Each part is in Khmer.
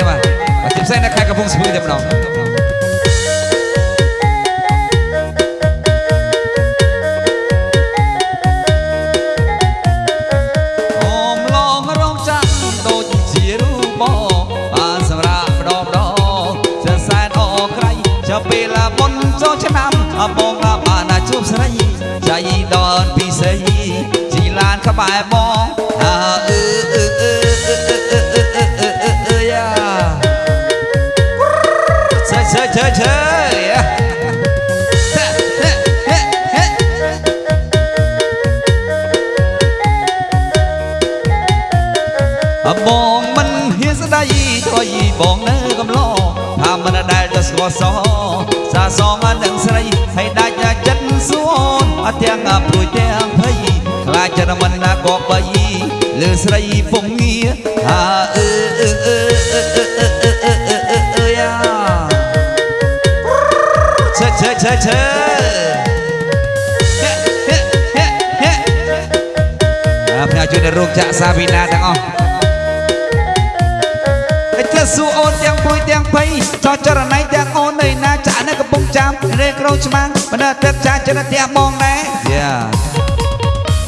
គ្នាបាទពិសេសនៅខេត្តកំពង់ស្ពឺតែម្ដងពេលមុនចូលឆ្នាំអបងបានជួបស្រីចៃដល់ពិសេសជីឡានក្បែរបងអឺអឺអឺ chơi chơi à bong mình hiến ra đây thôi gì bong nơi cầm lo thà mình ở đây ta xóa xó xa xó ngã đừng xây hay đại nhà chất xuống ở tiếng à bùi tiếng thấy là chân mình là có bay lừa xây phong nghĩa à ư ឆេឆេឆេឆេអាផ្នែកជួយនៅរោងចក្រសាវីណាទាំងអស់តែសួរអូនទាំងពួយទាំងភ័យចោចរណៃទាំងអូននៅណាចាក់នៅកំពង់ចាមរេក្រោច្បាំងមិនដល់ទឹកចាចិត្តផ្ទះបងដែរយ៉ា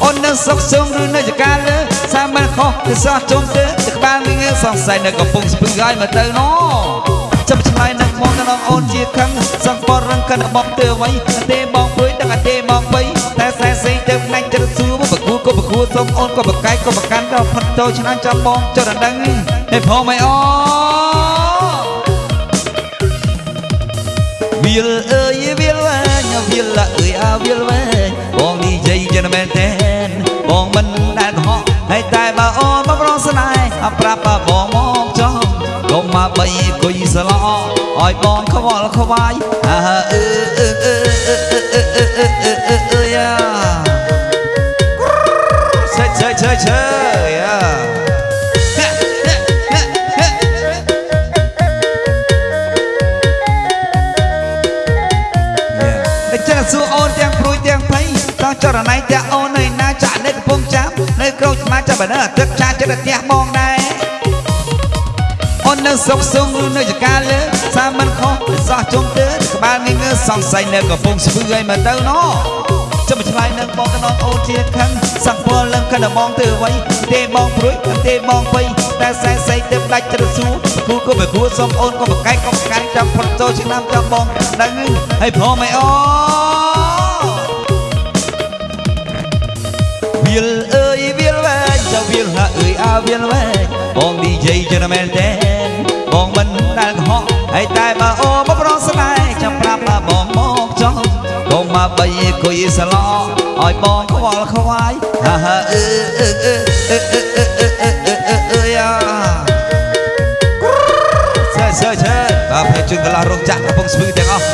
អូននៅសុកសងឬនៅចកាលើសាមិនខុសគឺសោះជុំទៅទឹកក្បាលងងសង្ស័យនៅកំពង់ស្ពឺហើយមកទៅណោ អូនជាខឹងសង្កត់រឹងកិនបងទៅអ្វីទេបងព្រួយដឹងតែទេបងបីតែសែសីទៅផ្នែកចិត្តសួរបកគូក៏បកគូសុំអូនក៏បកកាយក៏បកាន់ក៏ផុតទៅឆ្នាំចាំបងចរដឹងហេផងមិនអូវាលអើយវាលវែងវាលអើយអាវាលវែងបងនិយាយចឹងមែនទេបងមិនដែលកុហកហើយតែបើអូនមកប្រងស្នេហ៍ប្រាប់បងមកចង់កុំមកបីគុយស្លោ ឲ្យបងខ្វល់ខ្វាយអើអឺអឺអឺអឺអឺអឺអឺអឺអឺអឺយ៉ាឆេឆេឆេឆេយ៉ាតែចេះសួរអូនទាំងព្រួយទាំងភ័យតោះចរណៃទាំងអូននៅណាចាក់នៅកំពង់ចាមនៅក្រូចស្មាចាប់បើនៅទឹកចាចិត្តផ្ទះបងដែរអូននៅសុកសុងឬនៅចកាលើសាមិនខុសសោះ ជុំទៅក្បាលងងើសង្ស័យនៅកំពង់ស្ពឺឲ្យមកទៅណោចាំឆ្លើយនឹងបងកណោអូនជាខឹងសង្ពលនឹងកណ្ដបងទៅអ្វីទេបងព្រួយទេបងបីតែសែសៃទៅដាច់ត្រសួរគូក៏បគួសុំអូនក៏បកែកក៏បកាន់ចាំផុតចូលឆ្នាំចាំបងដឹងហើយព្រមឯអូវាលអើយវាលវែងចៅវាលហាអើយអាវាលវែងបងនិយាយចឹងមែនទេបងមិនដែលកុហកហើយតែបើអូ គួយស្លោឲ្យបងខ្វល់ខ្វាយហាហាអឺអឺអឺអឺអឺអឺអឺអឺអឺអឺអឺយ៉ាសើសើសើបាទភ័យជូនកន្លះរោងចក្រកំពុងស្ពឺទាំងអស់